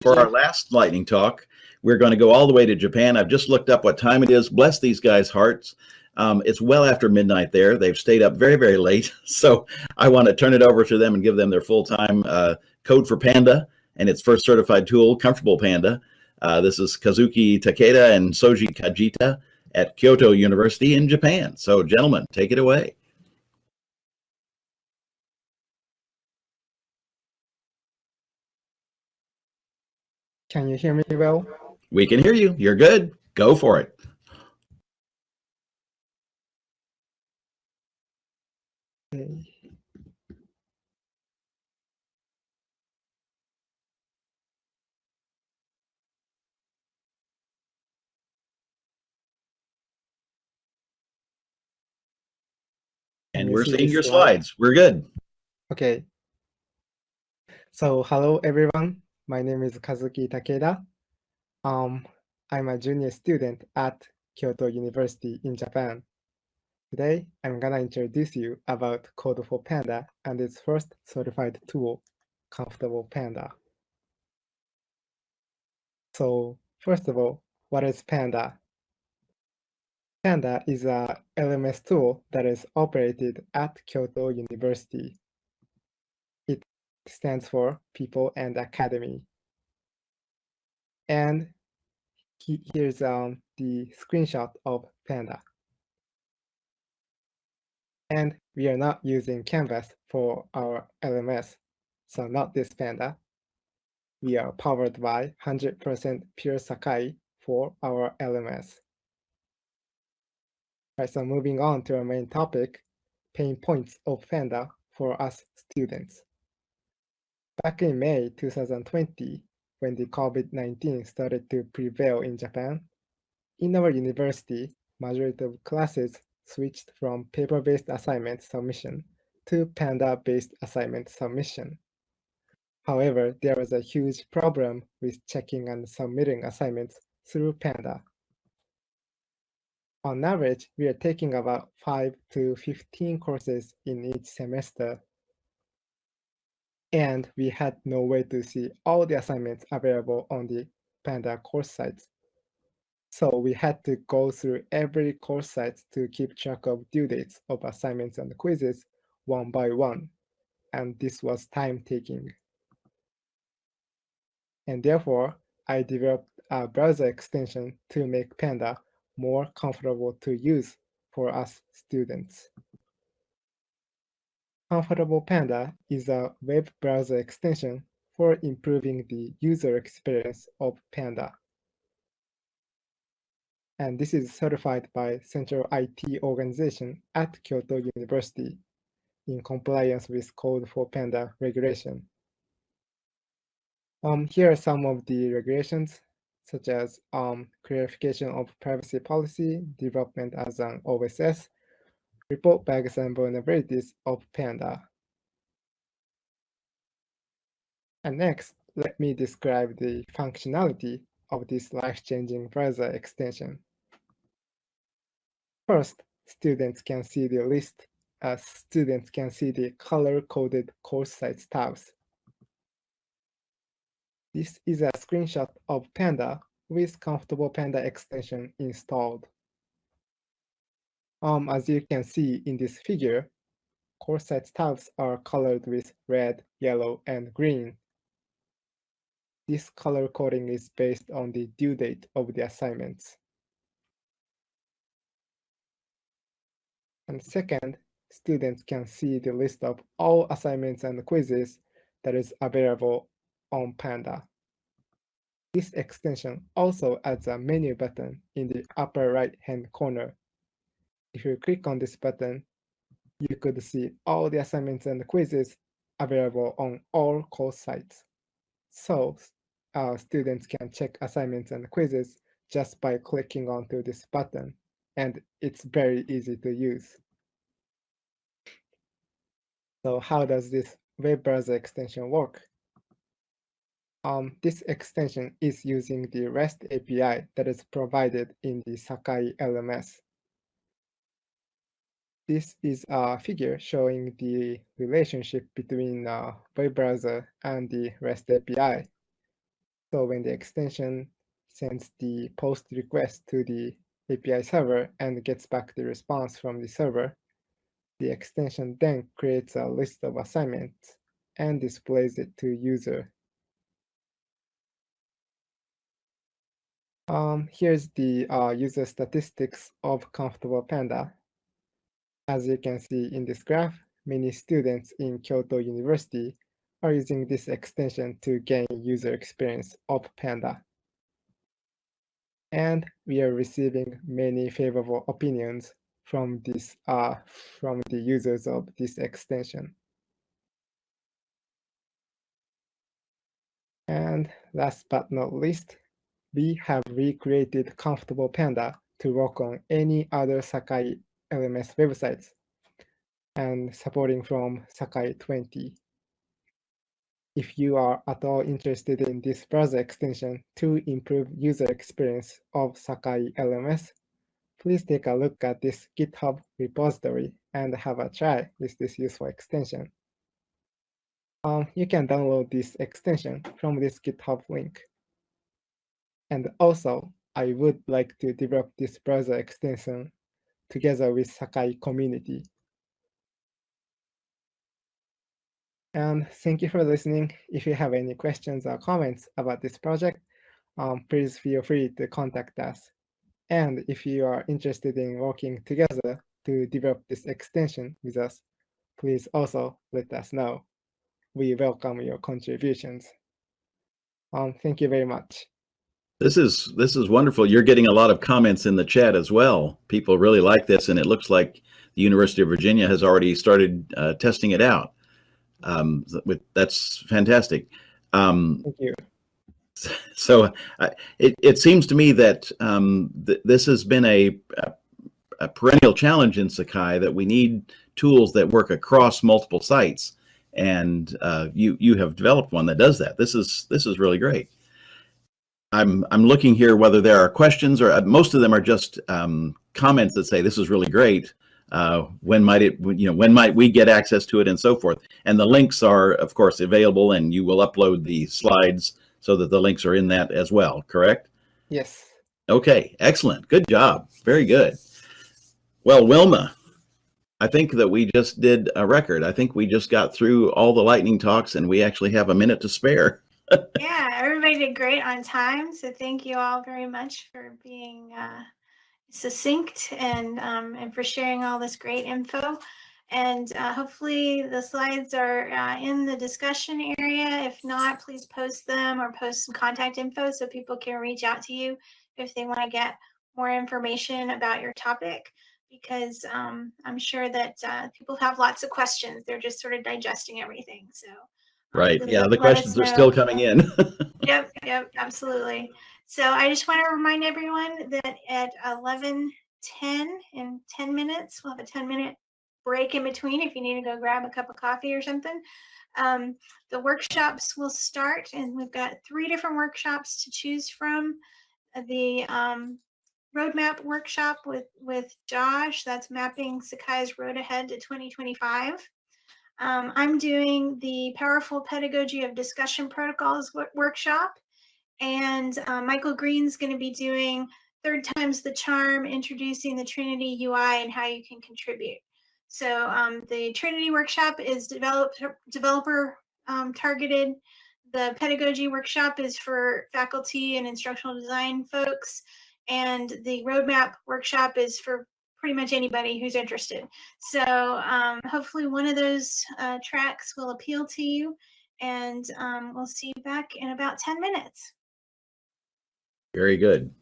For our last lightning talk, we're going to go all the way to Japan. I've just looked up what time it is. Bless these guys' hearts. Um, it's well after midnight there. They've stayed up very, very late. So I want to turn it over to them and give them their full-time uh, code for Panda and its first certified tool, Comfortable Panda. Uh, this is Kazuki Takeda and Shoji Kajita at Kyoto University in Japan. So gentlemen, take it away. Can you hear me well? We can hear you. You're good. Go for it. Okay. And we're seeing your slide? slides. We're good. Okay. So hello everyone. My name is Kazuki Takeda. Um, I'm a junior student at Kyoto University in Japan. Today, I'm gonna introduce you about Code for Panda and its first certified tool, Comfortable Panda. So first of all, what is Panda? Panda is a LMS tool that is operated at Kyoto University. Stands for People and Academy. And he, here's um, the screenshot of Panda. And we are not using Canvas for our LMS, so not this Panda. We are powered by 100% pure Sakai for our LMS. Right, so moving on to our main topic, pain points of Panda for us students. Back in May 2020, when the COVID-19 started to prevail in Japan, in our university, majority of classes switched from paper-based assignment submission to Panda-based assignment submission. However, there was a huge problem with checking and submitting assignments through Panda on average, we are taking about 5 to 15 courses in each semester. And we had no way to see all the assignments available on the Panda course sites. So we had to go through every course site to keep track of due dates of assignments and quizzes one by one. And this was time taking. And therefore, I developed a browser extension to make Panda more comfortable to use for us students. Comfortable Panda is a web browser extension for improving the user experience of Panda. And this is certified by Central IT Organization at Kyoto University in compliance with Code for Panda regulation. Um, here are some of the regulations such as um, clarification of privacy policy, development as an OSS, report bugs and vulnerabilities of Panda. And next, let me describe the functionality of this life-changing browser extension. First, students can see the list as students can see the color-coded course sites tabs this is a screenshot of Panda with Comfortable Panda extension installed. Um, as you can see in this figure, course site tabs are colored with red, yellow, and green. This color coding is based on the due date of the assignments. And second, students can see the list of all assignments and quizzes that is available on Panda. This extension also adds a menu button in the upper right-hand corner. If you click on this button, you could see all the assignments and quizzes available on all course sites. So uh, students can check assignments and quizzes just by clicking onto this button, and it's very easy to use. So how does this web browser extension work? Um, this extension is using the REST API that is provided in the Sakai LMS. This is a figure showing the relationship between uh, web browser and the REST API. So when the extension sends the post request to the API server and gets back the response from the server, the extension then creates a list of assignments and displays it to user. Um, here's the uh, user statistics of Comfortable Panda. As you can see in this graph, many students in Kyoto University are using this extension to gain user experience of Panda. And we are receiving many favorable opinions from this uh, from the users of this extension. And last but not least, we have recreated Comfortable Panda to work on any other Sakai LMS websites and supporting from Sakai 20. If you are at all interested in this browser extension to improve user experience of Sakai LMS, please take a look at this GitHub repository and have a try with this useful extension. Um, you can download this extension from this GitHub link. And also, I would like to develop this browser extension together with Sakai community. And thank you for listening. If you have any questions or comments about this project, um, please feel free to contact us. And if you are interested in working together to develop this extension with us, please also let us know. We welcome your contributions. Um, thank you very much. This is this is wonderful. You're getting a lot of comments in the chat as well. People really like this, and it looks like the University of Virginia has already started uh, testing it out. Um, with, that's fantastic. Um, Thank you. So uh, it, it seems to me that um, th this has been a, a, a, perennial challenge in Sakai that we need tools that work across multiple sites. And uh, you you have developed one that does that. This is this is really great. I'm I'm looking here whether there are questions or uh, most of them are just um, comments that say this is really great uh, when might it, you know, when might we get access to it and so forth. And the links are, of course, available and you will upload the slides so that the links are in that as well, correct? Yes. Okay, excellent. Good job. Very good. Well, Wilma, I think that we just did a record. I think we just got through all the lightning talks and we actually have a minute to spare. Yeah, everybody did great on time. So thank you all very much for being uh, succinct and um, and for sharing all this great info. And uh, hopefully the slides are uh, in the discussion area. If not, please post them or post some contact info so people can reach out to you if they want to get more information about your topic because um, I'm sure that uh, people have lots of questions. They're just sort of digesting everything. So Right. Yeah, the questions are still coming in. yep, yep, absolutely. So I just want to remind everyone that at 11:10 in 10 minutes, we'll have a 10 minute break in between if you need to go grab a cup of coffee or something. Um, the workshops will start, and we've got three different workshops to choose from. The um, roadmap workshop with with Josh, that's mapping Sakai's road ahead to 2025. Um, I'm doing the Powerful Pedagogy of Discussion Protocols workshop, and uh, Michael Green's going to be doing Third Time's the Charm, introducing the Trinity UI and how you can contribute. So um, the Trinity workshop is develop, developer um, targeted. The pedagogy workshop is for faculty and instructional design folks. And the roadmap workshop is for pretty much anybody who's interested. So um, hopefully one of those uh, tracks will appeal to you and um, we'll see you back in about 10 minutes. Very good.